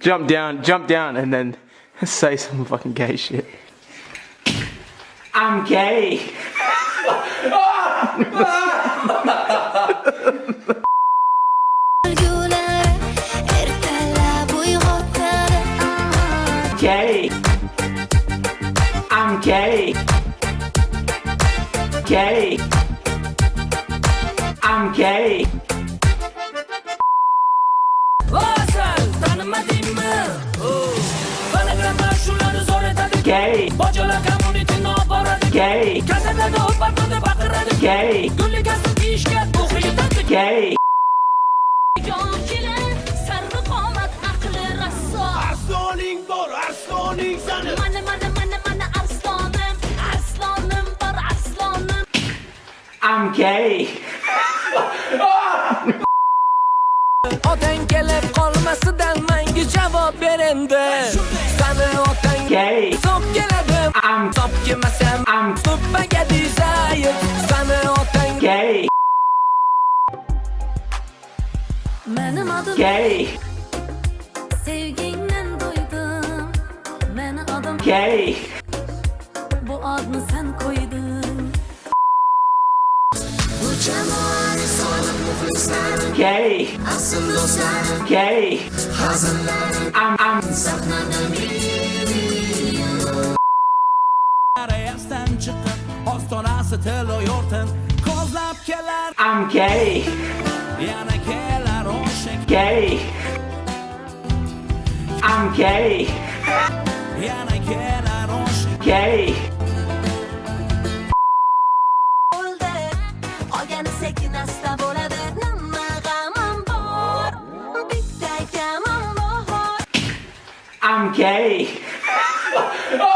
jump down, jump down, and then say some fucking gay shit. I'm gay. Gay. I'm gay. Gay. I'm gay. Gay. Bocalar community noboradi Gay. Gazetada opatmada baqiradi Gay. Gulligasi kiyishga o'xshatadi Gay. Jonchilar, sarvi qomat aqli rasso Arsoning bor, arsoning sani. Mana mana mana mana bor arslonim I'm gay. Otang kelib qolmasidan menga javob ber endi Sani otang Gay. So'p keladi I'm So'p kelmasam I'm So'pmaga dizayir Sani otang gay. Menim adım Gay. sevgingdan doydum Meni adım Gay. bu adını sen koydun Bu jamoani soniq muxlislarim Gay. Asl do'stlarim Gay. Hazillarım I'm I'm Arayasdan chiqib Ostonasi tilo yo'rtin Kozlab kelar I'm gay. Yana kelar o'sha Gay. I'm gay. Yana kelar o'sha Gay. bo'ldi sekin asta bo'ladi Nima g'amim bor Bitta kamim bor I'm gay.